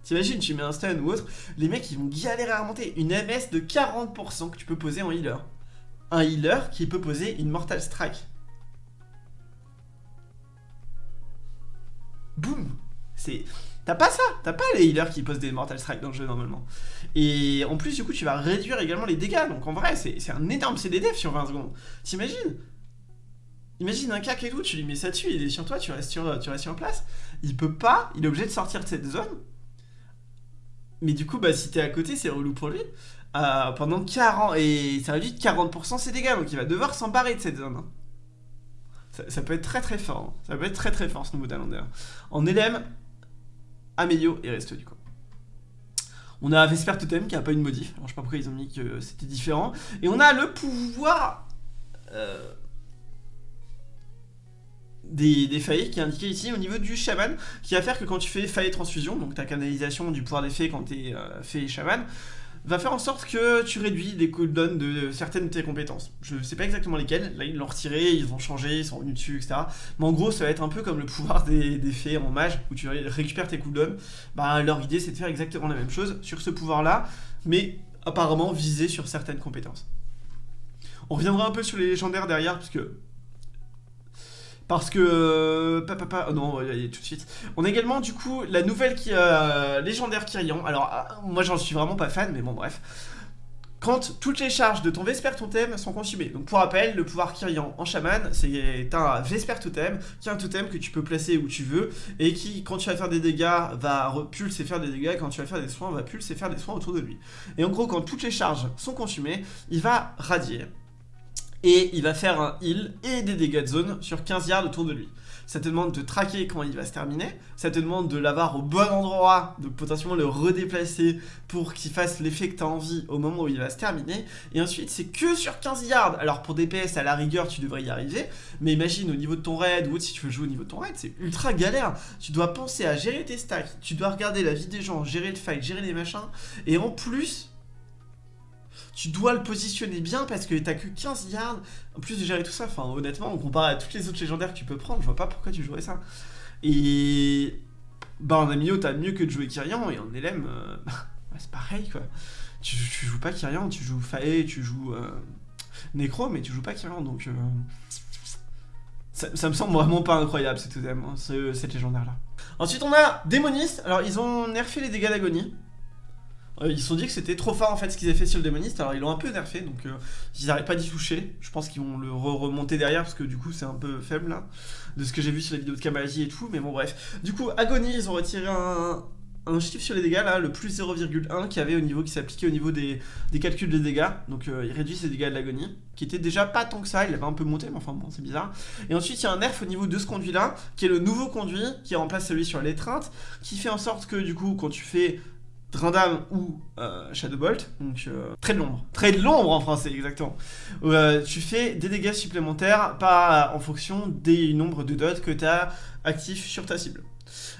T'imagines, tu mets un stun ou autre, les mecs ils vont galérer à remonter. Une MS de 40% que tu peux poser en healer. Un healer qui peut poser une Mortal Strike. Boum C'est... T'as pas ça T'as pas les healers qui posent des Mortal Strike dans le jeu normalement. Et en plus du coup tu vas réduire également les dégâts. Donc en vrai c'est un énorme CDDF sur 20 secondes. T'imagines? Imagine un cac et tout, tu lui mets ça dessus, il est sur toi, tu restes sur, tu restes sur place. Il peut pas, il est obligé de sortir de cette zone mais du coup, bah, si t'es à côté, c'est relou pour lui. Euh, pendant 40... Et ça réduit de 40% ses dégâts, donc il va devoir s'emparer de cette zone. Hein. Ça, peut être très très fort. Hein. Ça peut être très très fort, ce nouveau talent d'ailleurs. En LM, Amélio et Resto du coup. On a Vesper Totem qui a pas une modif. Alors je sais pas pourquoi ils ont mis que c'était différent. Et on a le pouvoir... Euh, des, des failles qui est indiqué ici au niveau du chaman, qui va faire que quand tu fais faille transfusion, donc ta canalisation du pouvoir d'effet quand tu es euh, fait chaman, va faire en sorte que tu réduis les cooldowns de certaines de tes compétences. Je sais pas exactement lesquelles, là ils l'ont retiré, ils vont changer, ils sont revenus dessus, etc. Mais en gros, ça va être un peu comme le pouvoir des, des fées en mage, où tu récupères tes cooldowns. Bah, leur idée c'est de faire exactement la même chose sur ce pouvoir-là, mais apparemment visé sur certaines compétences. On reviendra un peu sur les légendaires derrière, parce que parce que... Papa, papa, oh non, il y a tout de suite. On a également, du coup, la nouvelle qui, euh, légendaire Kyrian. Alors, ah, moi, j'en suis vraiment pas fan, mais bon, bref. Quand toutes les charges de ton Vesper Totem sont consumées. Donc, pour rappel, le pouvoir Kyrian en chaman, c'est un Vesper Totem, qui est un totem que tu peux placer où tu veux, et qui, quand tu vas faire des dégâts, va pulser faire des dégâts, et quand tu vas faire des soins, va pulser faire des soins autour de lui. Et en gros, quand toutes les charges sont consumées, il va radier et il va faire un heal et des dégâts de zone sur 15 yards autour de lui. Ça te demande de traquer quand il va se terminer, ça te demande de l'avoir au bon endroit, de potentiellement le redéplacer pour qu'il fasse l'effet que tu as envie au moment où il va se terminer, et ensuite c'est que sur 15 yards. Alors pour DPS à la rigueur tu devrais y arriver, mais imagine au niveau de ton raid, ou si tu veux jouer au niveau de ton raid, c'est ultra galère. Tu dois penser à gérer tes stacks, tu dois regarder la vie des gens, gérer le fight, gérer les machins, et en plus tu dois le positionner bien parce que t'as que 15 yards. En plus de gérer tout ça, enfin honnêtement, on compare à toutes les autres légendaires que tu peux prendre, je vois pas pourquoi tu jouerais ça. Et bah en Amio, t'as mieux que de jouer Kyrian, et en LM, euh, [laughs] bah, c'est pareil quoi. Tu, joues pas Kyrian, tu joues Fae, tu joues euh, Necro, mais tu joues pas Kyrian, donc... Euh, ça, me semble vraiment pas incroyable ce totem, hein, cette légendaire là. Ensuite on a Démoniste, alors ils ont nerfé les dégâts d'agonie. Euh, ils se sont dit que c'était trop fort en fait ce qu'ils avaient fait sur le démoniste, alors ils l'ont un peu nerfé, donc euh, ils n'arrêtent pas d'y toucher. Je pense qu'ils vont le remonter derrière parce que du coup c'est un peu faible là, de ce que j'ai vu sur la vidéo de Kamaji et tout, mais bon bref. Du coup, Agony, ils ont retiré un, un chiffre sur les dégâts là, le plus 0,1 qui avait au niveau qui s'appliquait au niveau des, calculs de dégâts. Donc euh, il réduit dégâts de l'agonie, qui était déjà pas tant que ça, il avait un peu monté, mais enfin bon, c'est bizarre. Et ensuite il y a un nerf au niveau de ce conduit là, qui est le nouveau conduit, qui remplace celui sur l'étreinte, qui fait en sorte que du coup quand tu fais Drindam ou euh, Shadowbolt, donc euh, trait de l'ombre, trait de l'ombre en français exactement, tu fais des dégâts supplémentaires en fonction des nombres de dots que tu as actifs sur ta cible.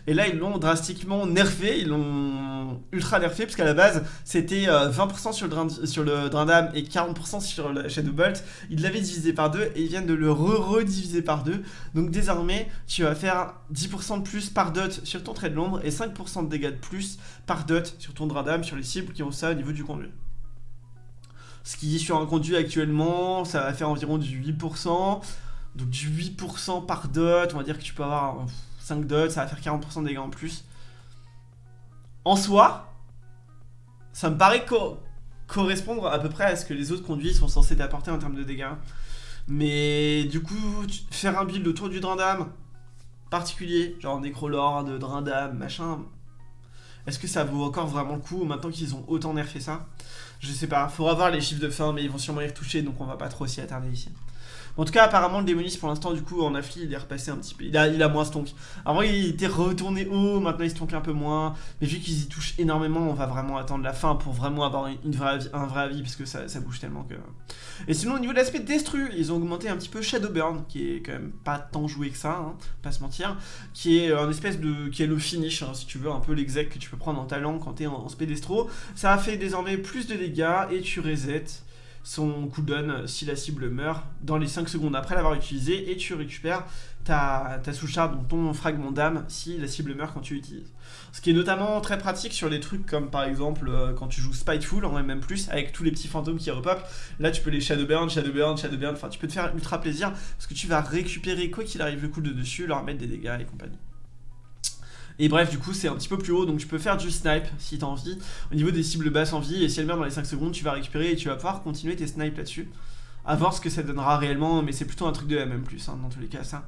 Et là, ils l'ont drastiquement nerfé, ils l'ont ultra nerfé, parce qu'à la base, c'était 20% euh, sur le, sur le Drindam et 40% sur le Shadowbolt. Ils l'avaient divisé par deux et ils viennent de le re-rediviser par deux. Donc désormais, tu vas faire 10% de plus par dot sur ton trait de l'ombre et 5% de dégâts de plus par dot sur ton Drindam, sur les cibles qui ont ça au niveau du conduit. Ce qui est sur un conduit actuellement, ça va faire environ du 8%. Donc du 8% par dot, on va dire que tu peux avoir 5 dots, ça va faire 40% de dégâts en plus. En soi, ça me paraît correspondre à peu près à ce que les autres conduits sont censés t'apporter en termes de dégâts. Mais du coup, faire un build autour du Drindam particulier, genre Necrolord, Drindam, machin, est-ce que ça vaut encore vraiment le coup maintenant qu'ils ont autant nerfé ça? Je sais pas, faudra voir les chiffres de fin, mais ils vont sûrement y retoucher, donc on va pas trop s'y attarder ici. En tout cas, apparemment, le démoniste pour l'instant, du coup, en affli, il est repassé un petit peu. Il a, il a moins stonk. Avant, il était retourné haut, maintenant, il stonk un peu moins. Mais vu qu'ils y touchent énormément, on va vraiment attendre la fin pour vraiment avoir un vrai avis, parce que ça, ça bouge tellement que. Et sinon, au niveau de l'aspect destru, ils ont augmenté un petit peu Shadowburn, qui est quand même pas tant joué que ça, hein, pas se mentir. Qui est un espèce de. qui est le finish, hein, si tu veux, un peu l'exec que tu peux prendre en talent quand t'es en, en spédestro. Ça a fait désormais plus de dégâts et tu resets son cooldown si la cible meurt dans les 5 secondes après l'avoir utilisé et tu récupères ta, ta sous-charge, donc ton fragment d'âme si la cible meurt quand tu l'utilises. Ce qui est notamment très pratique sur des trucs comme par exemple euh, quand tu joues Spiteful en même plus avec tous les petits fantômes qui repopent, là tu peux les Shadowburn, Shadowburn, Shadowburn, enfin tu peux te faire ultra plaisir parce que tu vas récupérer quoi qu'il arrive le coup de dessus, leur mettre des dégâts et compagnie. Et bref, du coup, c'est un petit peu plus haut, donc tu peux faire du snipe si t'as envie, au niveau des cibles basses en vie, et si elle meurt dans les 5 secondes, tu vas récupérer et tu vas pouvoir continuer tes snipes là-dessus. À voir ce que ça donnera réellement, mais c'est plutôt un truc de MM+, hein, dans tous les cas, ça.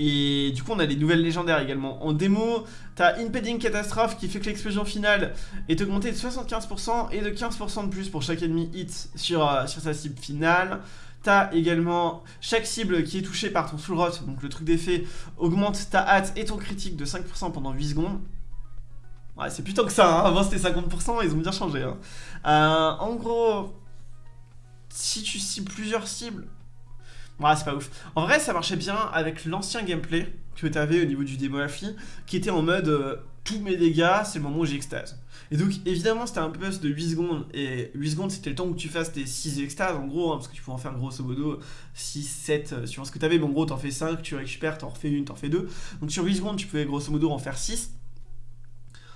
Et du coup, on a les nouvelles légendaires également. En démo, t'as Impeding Catastrophe qui fait que l'explosion finale est augmentée de 75% et de 15% de plus pour chaque ennemi hit sur, euh, sur sa cible finale. Également chaque cible qui est touchée par ton full rot, donc le truc d'effet, augmente ta hâte et ton critique de 5% pendant 8 secondes. Ouais, c'est plutôt que ça, hein. avant c'était 50%, ils ont bien changé. Hein. Euh, en gros, si tu cibles plusieurs cibles, ouais, c'est pas ouf. En vrai, ça marchait bien avec l'ancien gameplay que t'avais au niveau du démo qui était en mode euh, tous mes dégâts, c'est le moment où j'extase. Et donc évidemment c'était un peu de 8 secondes, et 8 secondes c'était le temps où tu fasses tes 6 extases en gros, hein, parce que tu peux en faire grosso modo 6, 7, euh, suivant ce que t'avais, mais en gros t'en fais 5, tu récupères, t'en refais une, t'en fais deux. Donc sur 8 secondes tu pouvais grosso modo en faire 6.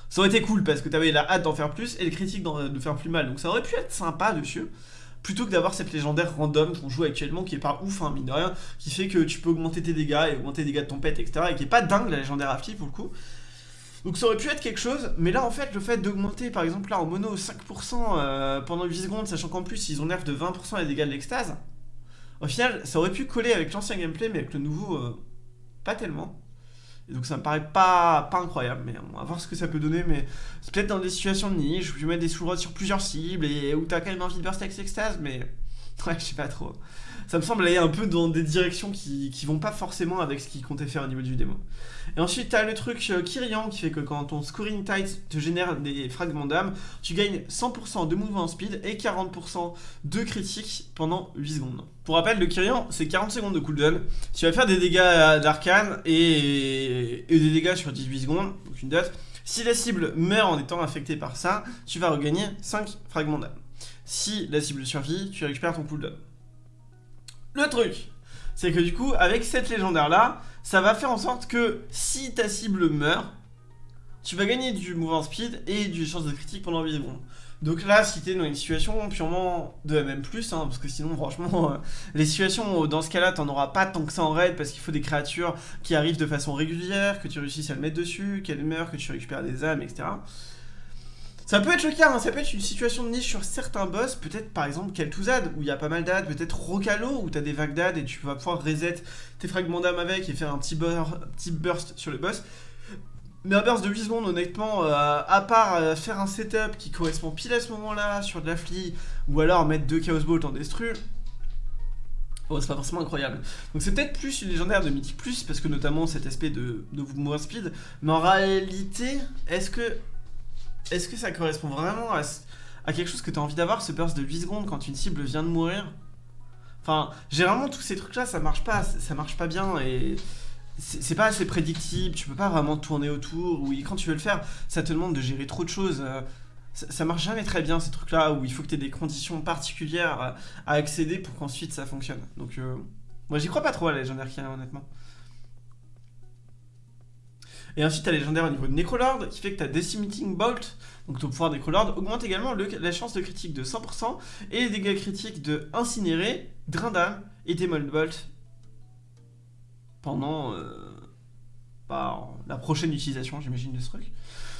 Ça aurait été cool parce que t'avais la hâte d'en faire plus et le critique de faire plus mal, donc ça aurait pu être sympa dessus plutôt que d'avoir cette légendaire random qu'on joue actuellement qui est pas ouf, hein, mine de rien, qui fait que tu peux augmenter tes dégâts et augmenter les dégâts de ton pet, etc. et qui est pas dingue la légendaire Afti pour le coup. Donc ça aurait pu être quelque chose, mais là en fait le fait d'augmenter par exemple là en mono 5% euh, pendant 8 secondes, sachant qu'en plus ils ont nerf de 20% les dégâts de l'extase, au final ça aurait pu coller avec l'ancien gameplay mais avec le nouveau euh, pas tellement. Et donc ça me paraît pas, pas incroyable, mais on va voir ce que ça peut donner, mais c'est peut-être dans des situations de niche où tu mets des sous sur plusieurs cibles et où t'as quand même envie de burst avec l'extase, mais [laughs] ouais je sais pas trop ça me semble aller un peu dans des directions qui, qui vont pas forcément avec ce qu'ils comptaient faire au niveau du démo. Et ensuite, tu as le truc euh, Kyrian qui fait que quand ton scoring tight te génère des fragments d'âme, tu gagnes 100% de mouvement speed et 40% de critique pendant 8 secondes. Pour rappel, le Kyrian, c'est 40 secondes de cooldown. Tu vas faire des dégâts d'arcane et, et, des dégâts sur 18 secondes, donc une dot. Si la cible meurt en étant affectée par ça, tu vas regagner 5 fragments d'âme. Si la cible survit, tu récupères ton cooldown. Le truc, c'est que du coup, avec cette légendaire-là, ça va faire en sorte que si ta cible meurt, tu vas gagner du mouvement speed et du chance de critique pendant 8 secondes. Donc là, si t'es dans une situation purement de MM+, hein, parce que sinon, franchement, euh, les situations, dans ce cas-là, t'en auras pas tant que ça en raid, parce qu'il faut des créatures qui arrivent de façon régulière, que tu réussisses à le mettre dessus, qu'elles meurent, que tu récupères des âmes, etc. Ça peut être le cas, hein, ça peut être une situation de niche sur certains boss, peut-être par exemple Kel'Thuzad, où il y a pas mal d'ad, peut-être Rocalo, où t'as des vagues d'ad et tu vas pouvoir reset tes fragments d'âme avec et faire un petit, petit burst sur le boss. Mais un burst de 8 secondes, honnêtement, euh, à part euh, faire un setup qui correspond pile à ce moment-là sur de la flie, ou alors mettre deux Chaos Bolt en destru, oh, c'est pas forcément incroyable. Donc c'est peut-être plus une légendaire de Mythic Plus, parce que notamment cet aspect de, de mouvement speed, mais en réalité, est-ce que, est que ça correspond vraiment à, à quelque chose que tu as envie d'avoir, ce burst de 8 secondes quand une cible vient de mourir? Enfin, généralement tous ces trucs là ça marche pas, ça marche pas bien et c'est pas assez prédictible, tu peux pas vraiment tourner autour, ou quand tu veux le faire, ça te demande de gérer trop de choses. Euh, ça, marche jamais très bien ces trucs-là, où il faut que tu aies des conditions particulières à, accéder pour qu'ensuite ça fonctionne. Donc euh, moi j'y crois pas trop à la légendaire honnêtement. Et ensuite, tu légendaire au niveau de Necrolord, qui fait que tu Decimating Bolt, donc ton pouvoir Necrolord augmente également la chance de critique de 100%, et les dégâts critiques de Incinérer, Drinda et Demon Bolt pendant euh, bah, la prochaine utilisation, j'imagine, de ce truc.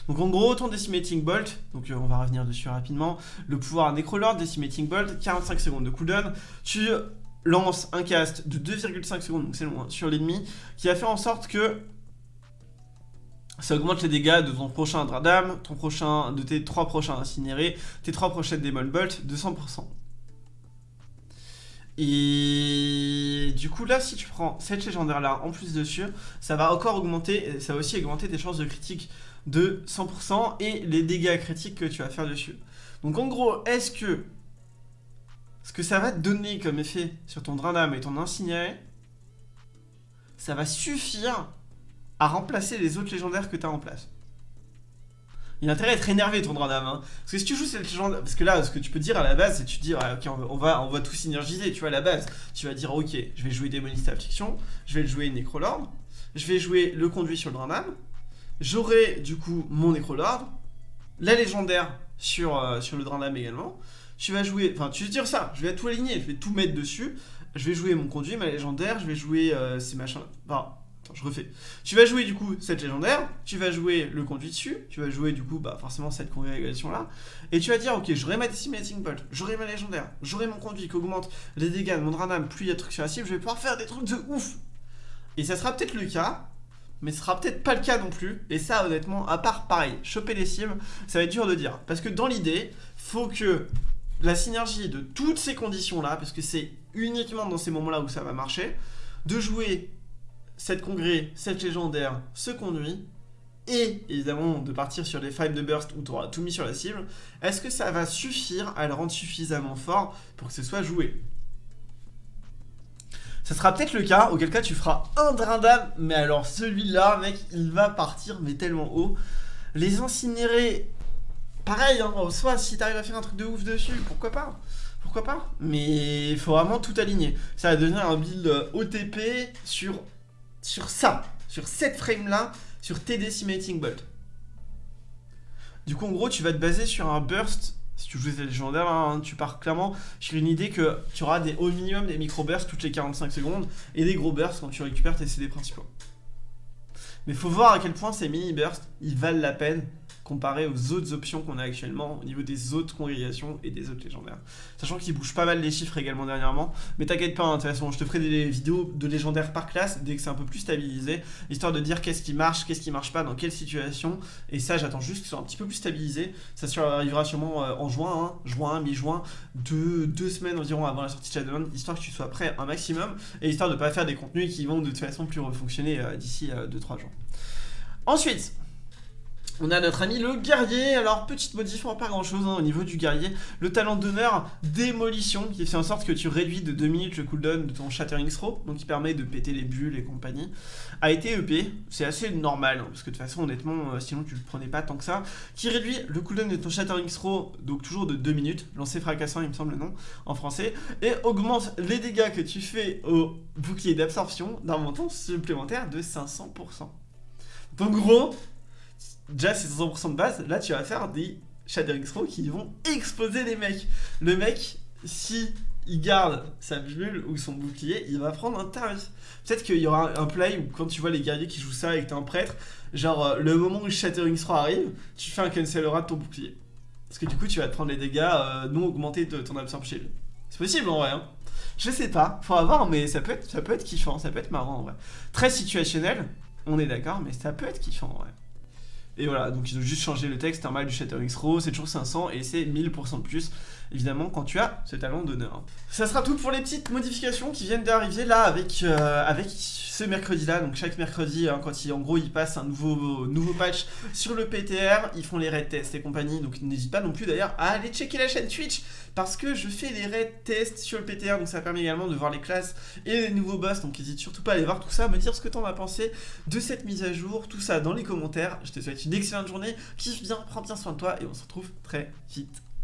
Donc en gros, ton Decimating Bolt, donc euh, on va revenir dessus rapidement, le pouvoir Necrolord, Decimating Bolt, 45 secondes de cooldown, tu lances un cast de 2,5 secondes, donc c'est loin, sur l'ennemi, qui va faire en sorte que ça augmente les dégâts de ton prochain Dradam, ton prochain, de tes trois prochains incinérés, tes trois prochaines Demon Bolt de 100%. Et du coup là si tu prends cette légendaire là en plus dessus ça va encore augmenter, ça va aussi augmenter tes chances de critique de 100% et les dégâts critiques que tu vas faire dessus. Donc en gros est-ce que ce que ça va te donner comme effet sur ton Drandam et ton Incinéré ça va suffire à remplacer les autres légendaires que tu as en place il a intérêt à être énervé ton Drandam. Hein. Parce que si tu joues cette légende. Parce que là, ce que tu peux dire à la base, c'est tu dis, ok, on va, on va tout synergiser, tu vois, à la base. Tu vas dire, ok, je vais jouer Démoniste Affliction, je vais jouer Necrolord, je vais jouer le conduit sur le Drandam, j'aurai du coup mon Necrolord, la légendaire sur, euh, sur le Drandam également. Tu vas jouer. Enfin, tu veux dire ça, je vais tout aligner, je vais tout mettre dessus. Je vais jouer mon conduit, ma légendaire, je vais jouer euh, ces machins. Enfin, Je refais. Tu vas jouer du coup cette légendaire, tu vas jouer le conduit dessus, tu vas jouer du coup bah, forcément cette congrégation là, et tu vas dire ok j'aurai ma Decimating Bolt, j'aurai ma légendaire, j'aurai mon conduit qui augmente les dégâts de mon Dranam, plus il y a de trucs sur la cible, je vais pouvoir faire des trucs de ouf Et ça sera peut-être le cas, mais ce sera peut-être pas le cas non plus, et ça honnêtement, à part pareil, choper les cibles, ça va être dur de dire, parce que dans l'idée, faut que la synergie de toutes ces conditions là, parce que c'est uniquement dans ces moments là où ça va marcher, de jouer cette congrès, cette légendaire, ce conduit, et évidemment de partir sur les 5 de burst où tu auras tout mis sur la cible, est-ce que ça va suffire à le rendre suffisamment fort pour que ce soit joué? Ça sera peut-être le cas, auquel cas tu feras un Drindam, mais alors celui-là, mec, il va partir, mais tellement haut. Les incinérés, pareil, hein, soit si t'arrives à faire un truc de ouf dessus, pourquoi pas? Pourquoi pas? Mais il faut vraiment tout aligner. Ça va devenir un build OTP sur sur ça, sur cette frame-là, sur tes Decimating Bolt. Du coup, en gros, tu vas te baser sur un burst. Si tu joues des légendaires, hein, tu pars clairement sur une idée que tu auras des, au minimum des micro-bursts toutes les 45 secondes et des gros bursts quand tu récupères tes CD principaux. Mais faut voir à quel point ces mini-bursts, ils valent la peine comparé aux autres options qu'on a actuellement au niveau des autres congrégations et des autres légendaires. Sachant qu'ils bougent pas mal les chiffres également dernièrement, mais t'inquiète pas, hein, de toute façon, je te ferai des vidéos de légendaires par classe dès que c'est un peu plus stabilisé, histoire de dire qu'est-ce qui marche, qu'est-ce qui marche pas, dans quelle situation, et ça j'attends juste que ce soit un petit peu plus stabilisé, ça arrivera sûrement euh, en juin, hein, juin, mi-juin, deux, deux semaines environ avant la sortie de Shadowland, histoire que tu sois prêt un maximum, et histoire de pas faire des contenus qui vont de toute façon plus refonctionner euh, d'ici 2-3 euh, jours. Ensuite, on a notre ami le guerrier, alors petite modif, pas grand chose hein, au niveau du guerrier. Le talent d'honneur démolition qui fait en sorte que tu réduis de 2 minutes le cooldown de ton Shattering Throw, donc qui permet de péter les bulles et compagnie, a été EP, c'est assez normal, hein, parce que de toute façon honnêtement, euh, sinon tu le prenais pas tant que ça, qui réduit le cooldown de ton Shattering Throw, donc toujours de 2 minutes, lancé fracassant il me semble le nom en français, et augmente les dégâts que tu fais au bouclier d'absorption d'un montant supplémentaire de 500%. Donc gros, déjà c'est 100% de base, là tu vas faire des Shattering Throw qui vont exploser les mecs. Le mec, si il garde sa bulle ou son bouclier, il va prendre un tarif. Peut-être qu'il y aura un play où quand tu vois les guerriers qui jouent ça et que t'es un prêtre, genre euh, le moment où Shattering Throw arrive, tu fais un cancel aura de ton bouclier. Parce que du coup tu vas te prendre les dégâts euh, non augmentés de ton absorb shield. C'est possible en vrai hein. Je sais pas, faut voir mais ça peut être, ça peut être kiffant, ça peut être marrant en vrai. Très situationnel, on est d'accord, mais ça peut être kiffant en vrai. Et voilà, donc ils ont juste changé le texte, un mal du Shattering Throw, c'est toujours 500 et c'est 1000% de plus, évidemment, quand tu as ce talent d'honneur. Ça sera tout pour les petites modifications qui viennent d'arriver là avec, euh, ce mercredi-là. Donc chaque mercredi, hein, quand ils, en gros ils passent un nouveau, nouveau patch sur le PTR, ils font les raid tests et compagnie. Donc n'hésite pas non plus d'ailleurs à aller checker la chaîne Twitch parce que je fais les raid tests sur le PTR. Donc ça permet également de voir les classes et les nouveaux boss. Donc n'hésite surtout pas à aller voir tout ça, me dire ce que t'en as pensé de cette mise à jour, tout ça dans les commentaires. Je te souhaite une excellente journée, kiffe bien, prends bien soin de toi et on se retrouve très vite.